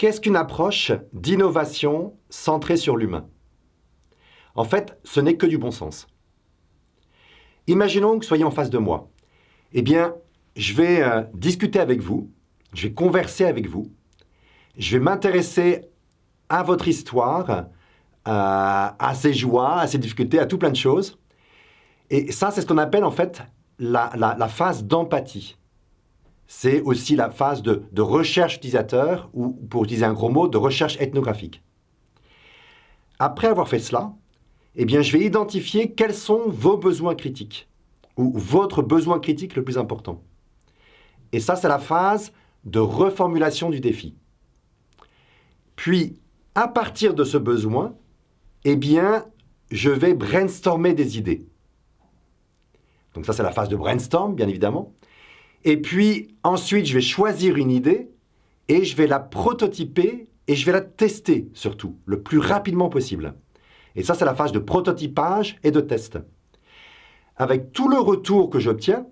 qu'est-ce qu'une approche d'innovation centrée sur l'humain? En fait, ce n'est que du bon sens. Imaginons que vous soyez en face de moi. Eh bien, je vais euh, discuter avec vous, je vais converser avec vous, je vais m'intéresser à votre histoire, à ses joies, à ses difficultés, à tout plein de choses. Et ça, c'est ce qu'on appelle en fait la, phase d'empathie. C'est aussi la phase de, recherche utilisateur, ou pour utiliser un gros mot, de recherche ethnographique. Après avoir fait cela, eh bien, je vais identifier quels sont vos besoins critiques, ou votre besoin critique le plus important. Et ça, c'est la phase de reformulation du défi. Puis, à partir de ce besoin, eh bien, je vais brainstormer des idées. Donc ça, c'est la phase de brainstorm, bien évidemment. Et puis, ensuite, je vais choisir une idée et je vais la prototyper et je vais la tester, surtout, le plus rapidement possible. Et ça, c'est la phase de prototypage et de test. Avec tout le retour que j'obtiens,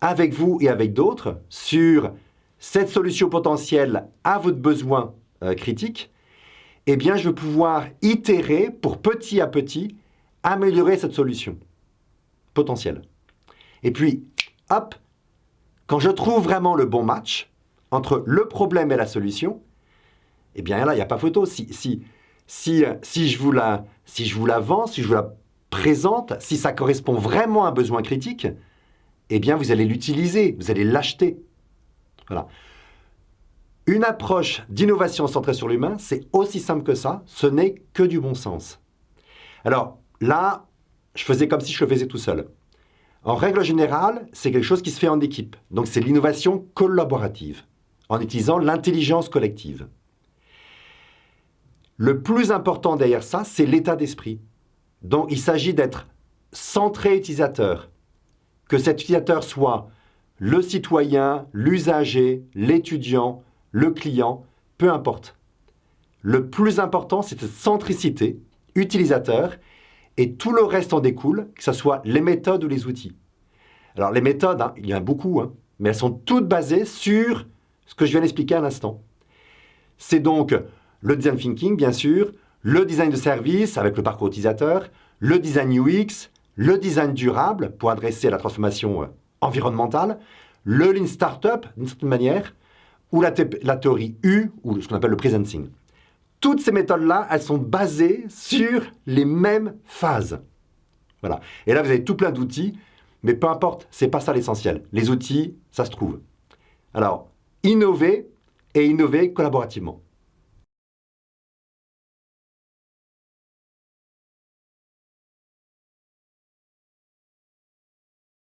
avec vous et avec d'autres, sur cette solution potentielle à votre besoin euh, critique, eh bien, je vais pouvoir itérer pour petit à petit améliorer cette solution potentielle. Et puis, hop, quand je trouve vraiment le bon match entre le problème et la solution, eh bien là, il n'y a pas photo. Si, si, si, si, je vous la, si je vous la vends, si je vous la présente, si ça correspond vraiment à un besoin critique, eh bien vous allez l'utiliser, vous allez l'acheter. Voilà. Une approche d'innovation centrée sur l'humain, c'est aussi simple que ça, ce n'est que du bon sens. Alors là, je faisais comme si je le faisais tout seul. En règle générale, c'est quelque chose qui se fait en équipe. Donc c'est l'innovation collaborative, en utilisant l'intelligence collective. Le plus important derrière ça, c'est l'état d'esprit. Donc il s'agit d'être centré utilisateur, que cet utilisateur soit le citoyen, l'usager, l'étudiant, le client, peu importe. Le plus important, c'est cette centricité utilisateur et tout le reste en découle, que ce soit les méthodes ou les outils. Alors les méthodes, hein, il y en a beaucoup, hein, mais elles sont toutes basées sur ce que je viens d'expliquer à l'instant. C'est donc le design thinking, bien sûr, le design de service avec le parcours utilisateur, le design UX, le design durable pour adresser la transformation euh, environnementale, le Lean Startup d'une certaine manière, ou la, théorie U, ou ce qu'on appelle le presenting. Toutes ces méthodes-là, elles sont basées sur les mêmes phases. Voilà. Et là, vous avez tout plein d'outils, mais peu importe, c'est pas ça l'essentiel. Les outils, ça se trouve. Alors, innover et innover collaborativement.